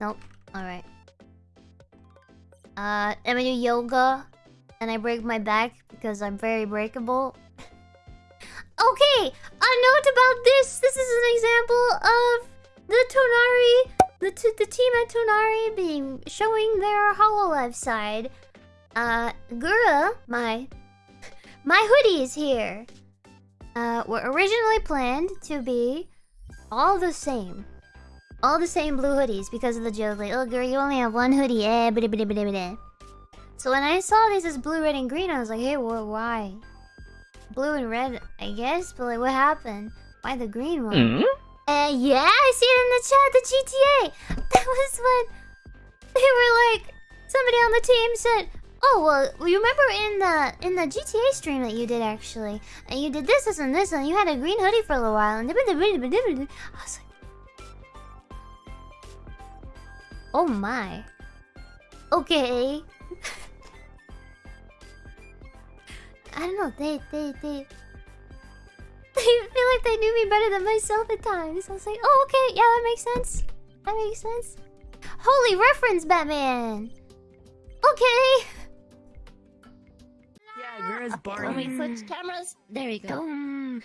Nope. Alright. Uh, I'm gonna do yoga. And I break my back because I'm very breakable. okay! A note about this! This is an example of the Tonari... The, the team at Tonari being... Showing their Hololive side. Uh, Gura, my... My hoodie is here. Uh, were originally planned to be all the same. All the same blue hoodies because of the joke. Like, oh girl, you only have one hoodie. Eh. So when I saw this as blue, red, and green, I was like, hey, wh why? Blue and red, I guess, but like, what happened? Why the green one? Mm? Uh, yeah, I see it in the chat, the GTA. That was when they were like, somebody on the team said, oh, well, you remember in the in the GTA stream that you did, actually, and you did this, this, and this, and you had a green hoodie for a little while, and I was like, oh my. Okay. I don't know. They, they, they. They feel like they knew me better than myself at times. I was like, oh, okay, yeah, that makes sense. That makes sense. Holy reference, Batman. Okay. Where's Barney? When we switch cameras, there you go. Oh,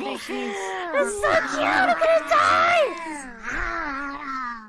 there she is. It's so cute. I'm gonna die.